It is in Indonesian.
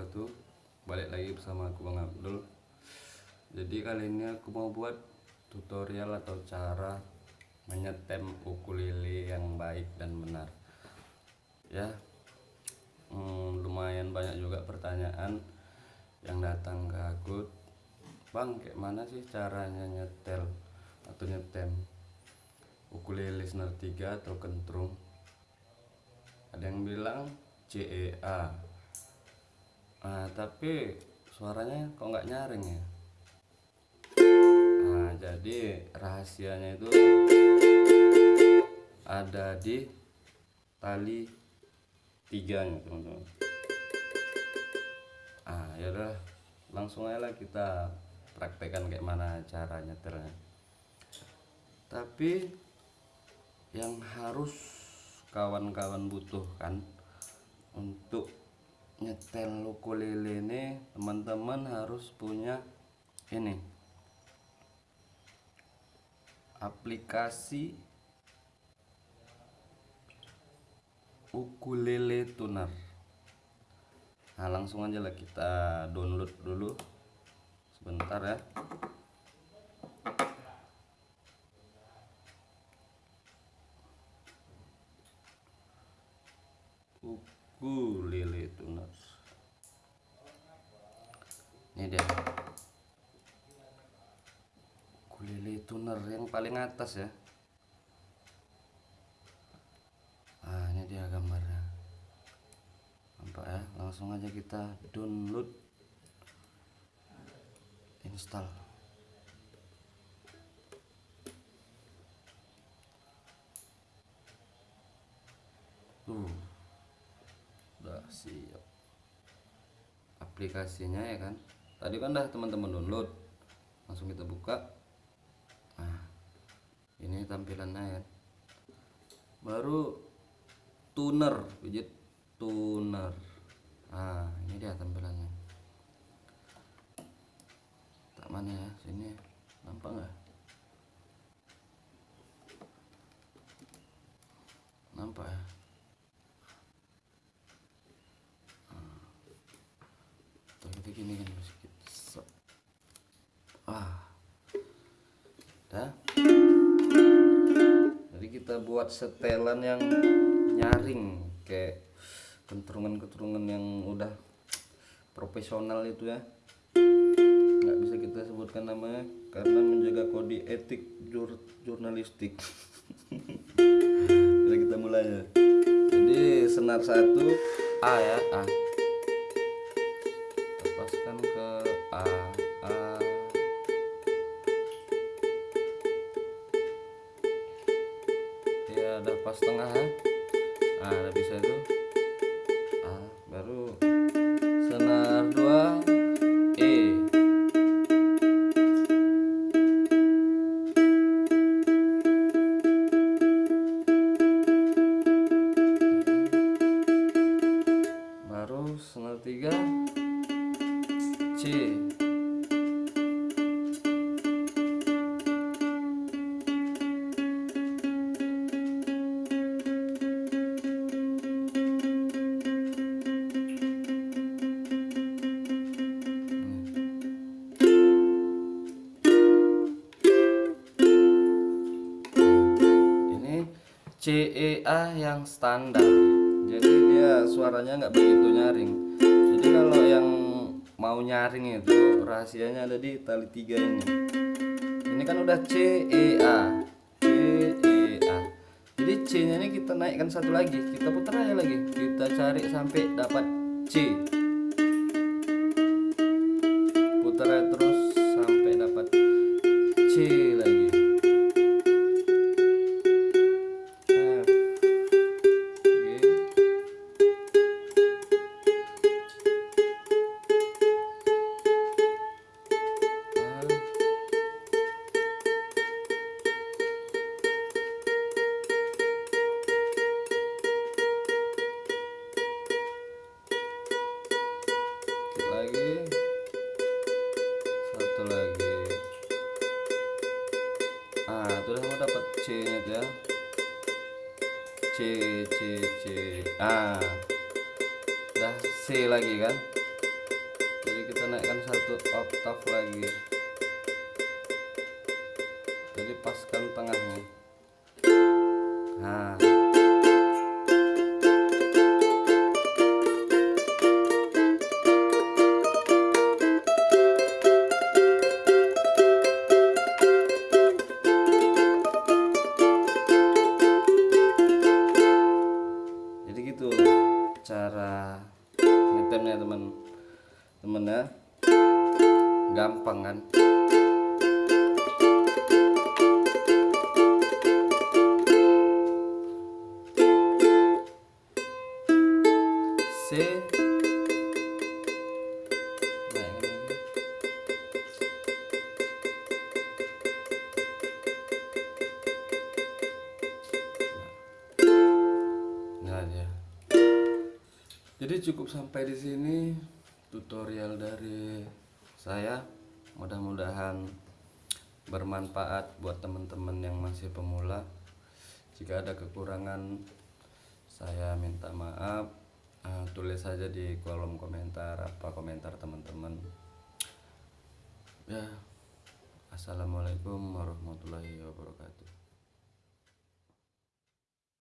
wabarakatuh Balik lagi bersama aku Bang Abdul. Jadi kali ini aku mau buat tutorial atau cara menyetem ukulele yang baik dan benar. Ya hmm, lumayan banyak juga pertanyaan yang datang ke aku. Bang kayak mana sih caranya nyetel atau nyetem ukulele senar 3 atau kentrung? Ada yang bilang CEA nah tapi suaranya kok nggak nyaring ya? Nah jadi rahasianya itu ada di tali tiganya teman-teman. Ah yaudah langsung aja lah kita praktekkan kayak mana cara nyetelnya tapi yang harus kawan-kawan butuhkan untuk nyetel ukulele ini teman-teman harus punya ini. Aplikasi ukulele tuner nah langsung aja lah kita download dulu. Sebentar ya ukulele tuner ini dia. Ukulele tuner yang paling atas ya. Nah ini dia gambarnya. Nampak ya? Langsung aja kita download install. Tuh udah siap. Aplikasinya ya kan tadi kan dah teman-teman download. Langsung kita buka. Nah ini tampilannya ya baru tuner widget tuner. Nah ini dia tampilannya. Tak mana ya? Sini. Nampak nggak? Nampak ya? Atau kita gini kan jadi kita buat setelan yang nyaring kayak keturungan-keturungan yang udah profesional itu ya. Nggak bisa kita sebutkan namanya karena menjaga kode etik jur jurnalistik. Jadi kita mulai ya jadi senar satu A ya A. Lepaskan ke A pas tengah ya nah bisa itu. A baru senar dua E. Baru senar tiga C CEA yang standar. Jadi dia suaranya nggak begitu nyaring. Jadi kalau yang mau nyaring itu rahasianya ada di tali tiga ini. Ini kan udah CEA CEA jadi C nya ini kita naikkan satu lagi. Kita putar aja lagi. Kita cari sampai dapat C. Putar aja terus C C ah. Dah C lagi kan? Jadi kita naikkan satu oktav lagi. Jadi paskan tengahnya. Nah gampang kan C Nah. Jadi cukup sampai di sini tutorial dari saya. Mudah-mudahan bermanfaat buat teman-teman yang masih pemula. Jika ada kekurangan saya minta maaf. Eh, tulis saja di kolom komentar apa komentar teman-teman. Ya. Assalamualaikum warahmatullahi wabarakatuh.